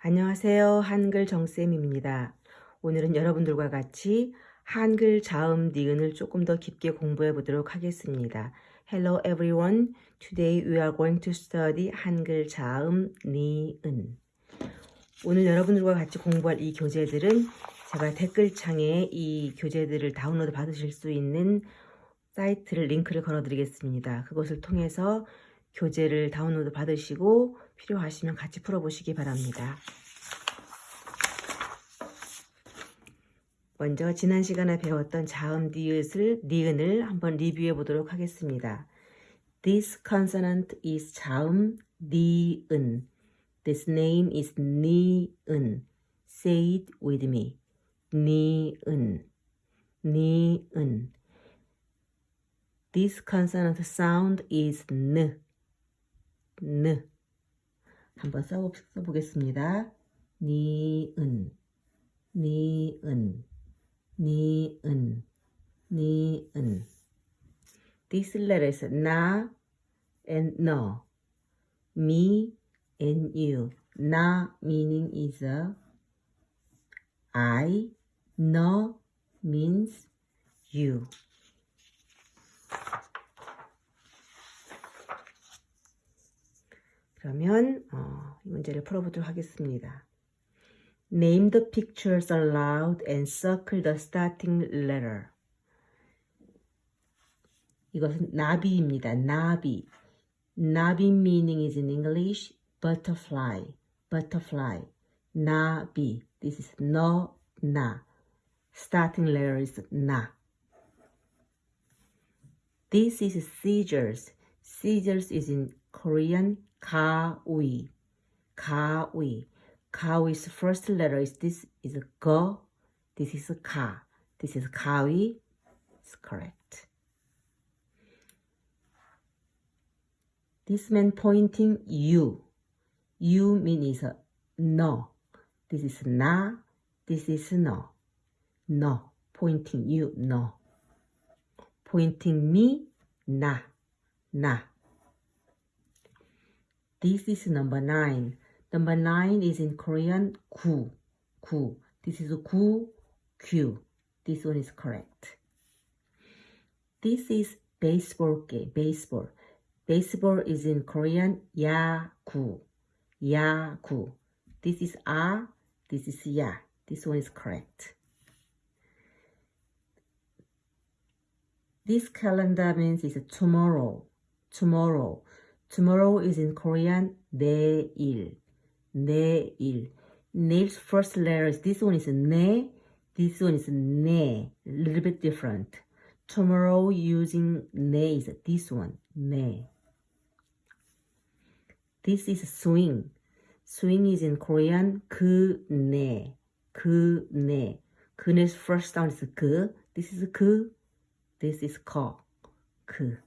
안녕하세요. 한글 정쌤입니다. 오늘은 여러분들과 같이 한글 자음 니은을 조금 더 깊게 공부해 보도록 하겠습니다. Hello everyone. Today we are going to study 한글 자음 니은. 오늘 여러분들과 같이 공부할 이 교재들은 제가 댓글창에 이 교재들을 다운로드 받으실 수 있는 사이트를 링크를 걸어 드리겠습니다. 그것을 통해서 교재를 다운로드 받으시고 필요하시면 같이 풀어보시기 바랍니다. 먼저 지난 시간에 배웠던 자음 니읒을, 니은을 한번 리뷰해 보도록 하겠습니다. This consonant is 자음 니은. This name is 니은. Say it with me. 니은. 니은. This consonant sound is 느. 느. 한번 써, 써보겠습니다. 니은, 니은, 니은, 니은. This letter is na and no. Me and you. Na meaning is a I. No means you. 그러면 어, 이 문제를 풀어보도록 하겠습니다. Name the pictures aloud and circle the starting letter. 이것은 나비입니다. 나비. 나비 meaning is in English butterfly. Butterfly. 나비. This is no, na. Starting letter is na. This is scissors. Scissors is in Korean 가위, 가위. 가위's first letter is this is go, this is 가, this is 가위. It's correct. This man pointing you. You means no. This is na, this is no. No. Pointing you, no. Pointing me, na, na. This is number nine. Number nine is in Korean ku. Ku. This is ku, q. This one is correct. This is baseball game. Baseball. Baseball is in Korean yaku. Yaku. This is a. This is ya. This one is correct. This calendar means it's tomorrow. Tomorrow. Tomorrow is in Korean 내일. 내일. Neil's first letter is this one is 네. This one is 네. A little bit different. Tomorrow using 네 is this one. 네. This is swing. Swing is in Korean 그네. 그네. 그네's first sound is 그. This is 그. This is 거. 그.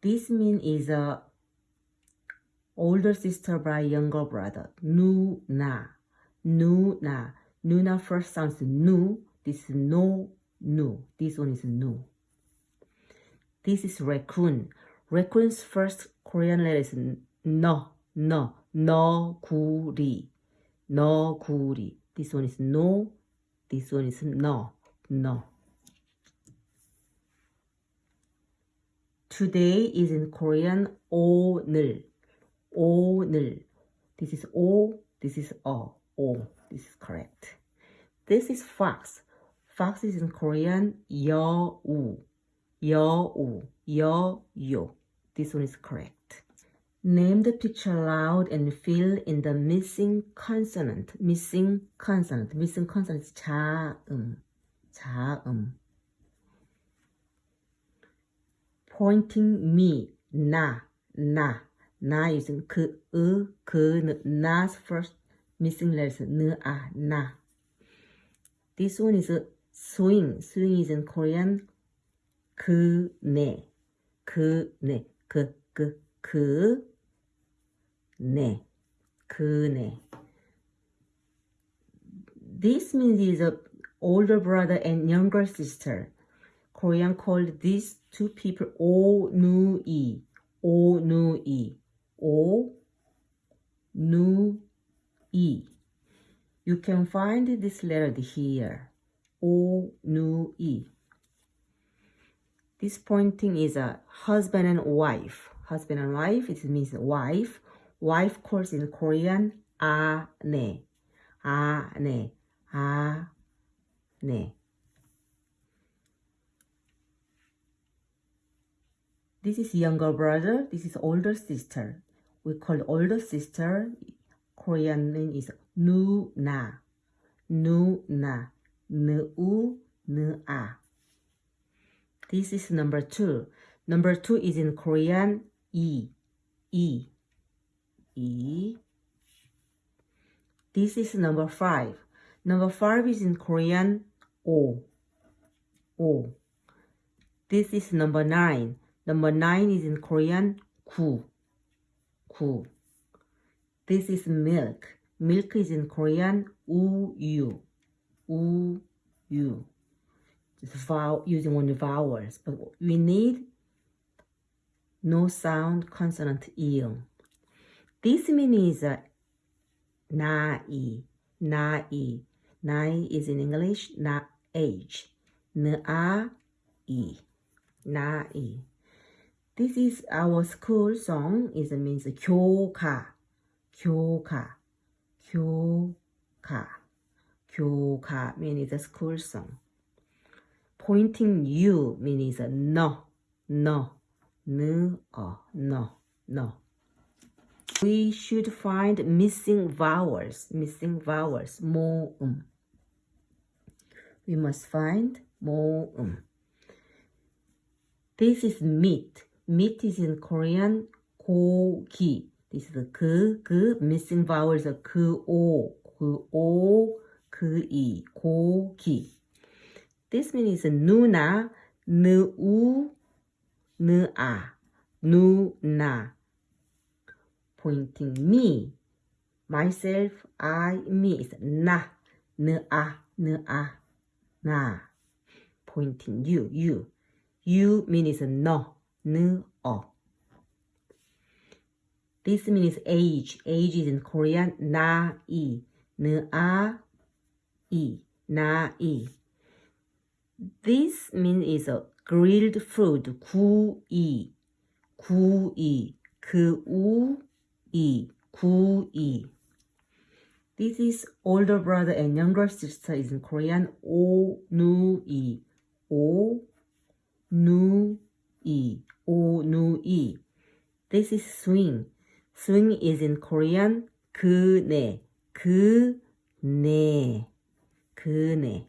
This mean is a older sister by younger brother. Nu na, nu na, nu na first sounds nu. This is no, no. This one is nu. This is raccoon. Raccoon's first Korean letter is no, no, no kuri, no kuri. This one is no. This one is no, no. Today is in Korean 오늘. 오늘. This is O. This is O. O. This is correct. This is fox. Fox is in Korean 여우. 여우. 여요. This one is correct. Name the picture aloud and fill in the missing consonant. Missing consonant. Missing consonant is 자음. 자음. Pointing me, 나, 나, 나 using 그, 으, 그, 느, na's first missing letters, 느, 아, 나. This one is swing. Swing is in Korean 그, 네, 그, 네, 그, 그, 그, 네, 그, 네. This means is a older brother and younger sister. Korean called these two people O Nu E. O Nu E. O Nu E. You can find this letter here. O Nu E. This pointing is a husband and wife. Husband and wife, it means wife. Wife calls in Korean, ane. Ane. ne. This is younger brother. This is older sister. We call older sister. Korean name is 누나. 누나. 느우, 느아. This is number two. Number two is in Korean 이. 이. 이. This is number five. Number five is in Korean 오. 오. This is number nine. Number nine is in Korean, 구. 구. This is milk. Milk is in Korean, 우유. 우유. It's vowel, using only vowels, but we need no sound consonant ion. This means is uh, nai, nai. Nai is in English, na age. Na-i, nai. This is our school song. It means 교가, 교가, 교가, 교가 means a school song. Pointing you means no, no, no, no, no. We should find missing vowels, missing vowels, 모음. We must find 모음. This is meat. Meat is in Korean 고기. This is 그, 그, missing vowels are 그, 오, 그, 오, 그, 이, 고기. This means 누나, 느우, 느아, 누나. Pointing me, myself, I, me is 나, 느아, 느아, 나. Pointing you, you. You means no, 느, 어. This means age. Age is in Korean 나이, 느아, 이, 나이. This means is a grilled food. 구이, 구이, 그우이, 구이. This is older brother and younger sister is in Korean 오누이, 오누이, 오누이. This is swing. Swing is in Korean 그네, 그네, 그네.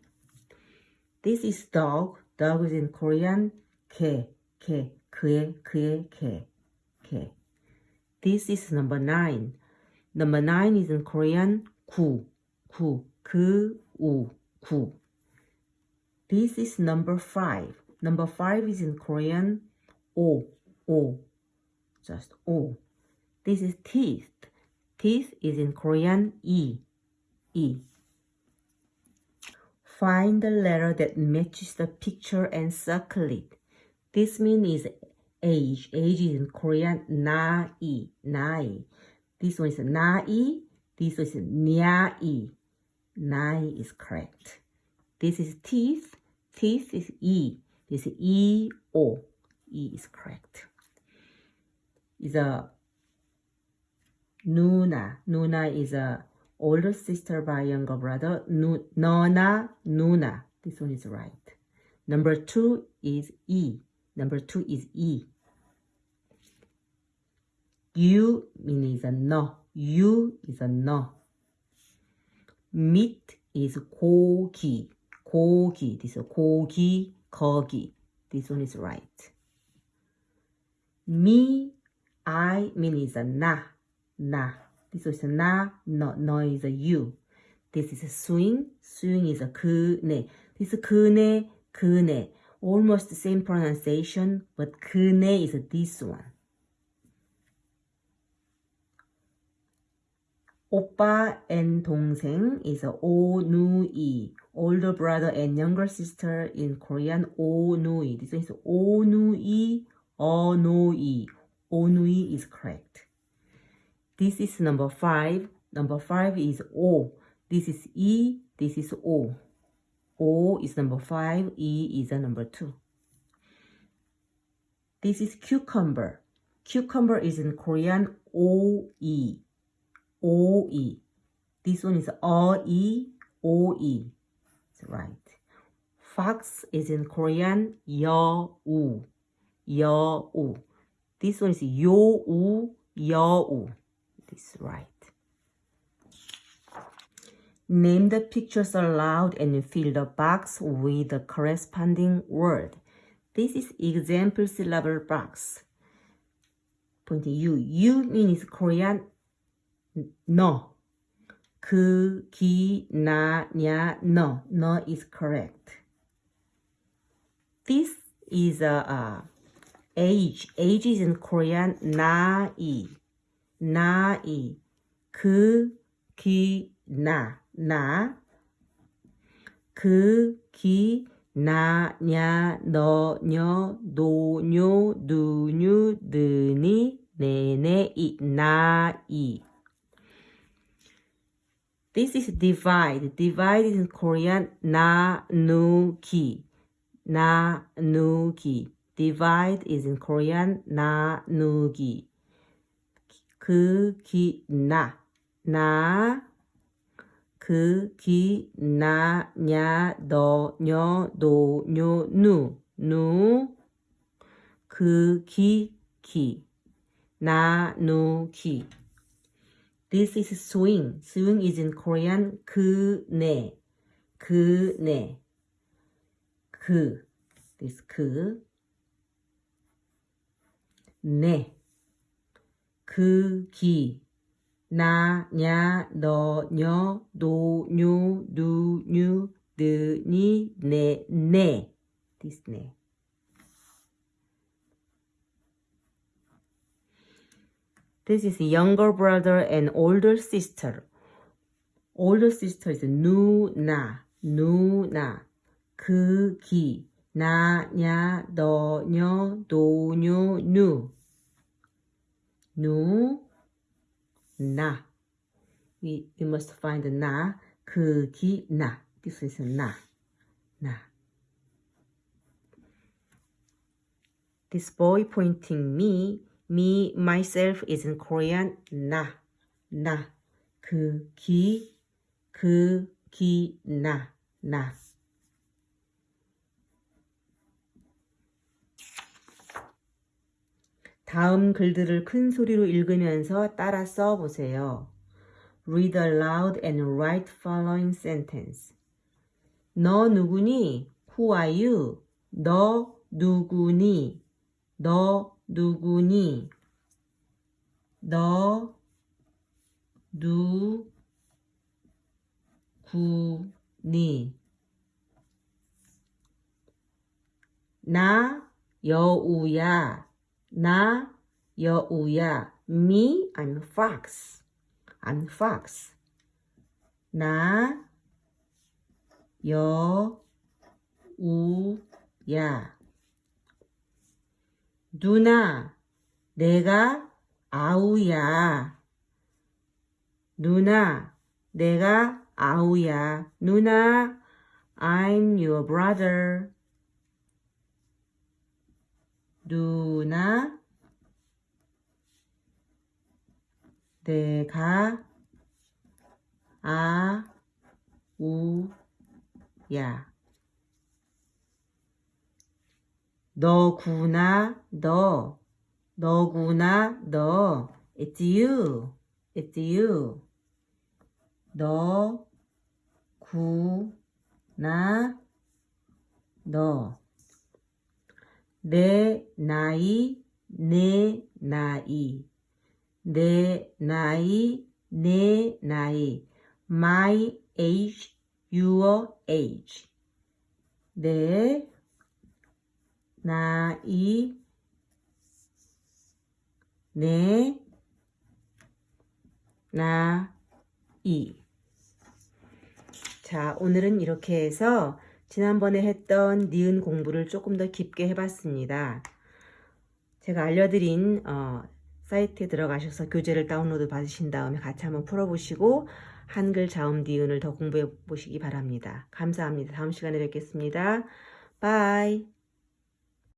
This is dog. Dog is in Korean 개, 개, 그의, 그의 개, 개. This is number nine. Number nine is in Korean 구, 구, 그, 우, 구. This is number five. Number five is in Korean O, O, just O. This is teeth. Teeth is in Korean E, E. Find the letter that matches the picture and circle it. This mean is age. Age is in Korean na-i, na-i. This one is na-i, this one is nia-i. Na-i is correct. This is teeth, teeth is E. This is E-O. 오. 이 is correct. Is a 누나. 누나 is a older sister by younger brother. Nu, nona, nuna. This one is right. Number two is E. Number two is E. You means a no. You is a no. Meat is 고기. 고기. This is 고기, 거기. This one is right. Me, I means a na. Na. This is a na, no, no is a you. This is a swing, swing is a 그네. This is 그네, 그네. Almost the same pronunciation, but 그네 is this one. 오빠 and 동생 is a 오누이. Older brother and younger sister in Korean 오누이. This one is 오누이, Onui. Onui is correct. This is number five. Number five is O. This is E. This is O. O is number five. E is a number two. This is cucumber. Cucumber is in Korean O-E. O-E. This one is O E O E. It's right. Fox is in Korean Yau. U. Yo U. This one is Yo U Yo U. This is right. Name the pictures aloud and fill the box with the corresponding word. This is example syllable box. Point U. U means Korean no. 그, 기, 나, 냐, no. No is correct. This is a, uh, age. Age is in Korean 나이. 나이. 그, 기, 나. 나. 그, 기, 나, 냐, 너, 녀, 노, 뇨, 누, 뉴, 느니, 네 네, 이, 나이. This is divide. Divide is in Korean 나누기. 나누기. Divide is in Korean 나누기. 그, 기, 나. 나. 그, 기, 나, 냐, 너, 녀, 노, 뇨, 누. 누. 그, 기, 기. 나누기. This is swing. Swing is in Korean 그네. 그네. 그. This 그. 네. 그 기. 나, 냐, 너, 녀, 노, 뉴, 누, 뉴, 느, 니, 네, 네. This 네. This is younger brother and older sister. Older sister is 누나, 누나. 그 기, 나, 냐, 너, 녀, 도, 뇨, 누. 누, 나. We, we must find 나, 그 기, 나. This is 나, 나. This boy pointing me me, myself is in Korean 나, 나, 그, 기, 그, 기, 나, 나. 다음 글들을 큰 소리로 읽으면서 따라 써보세요. Read aloud and write following sentence. 너 누구니? Who are you? 너 누구니? 너 누구니? 너 누구니? 나 여우야. 나 여우야. Me, I'm fox. I'm fox. 나 여우야. 누나, 내가 아우야. 누나, 내가 아우야. 누나, I'm your brother. 누나, 내가 아우야. 너구나 너. 너구나 너. It's you. It's you. 너구나 너 내 나이 내 나이. 내 나이 내 나이. My age your age. 내 나이 네 나이. 자 오늘은 이렇게 해서 지난번에 했던 니은 공부를 조금 더 깊게 해봤습니다. 제가 알려드린 어, 사이트에 들어가셔서 교재를 다운로드 받으신 다음에 같이 한번 풀어보시고 한글 자음 니은을 더 공부해 보시기 바랍니다. 감사합니다. 다음 시간에 뵙겠습니다. 바이.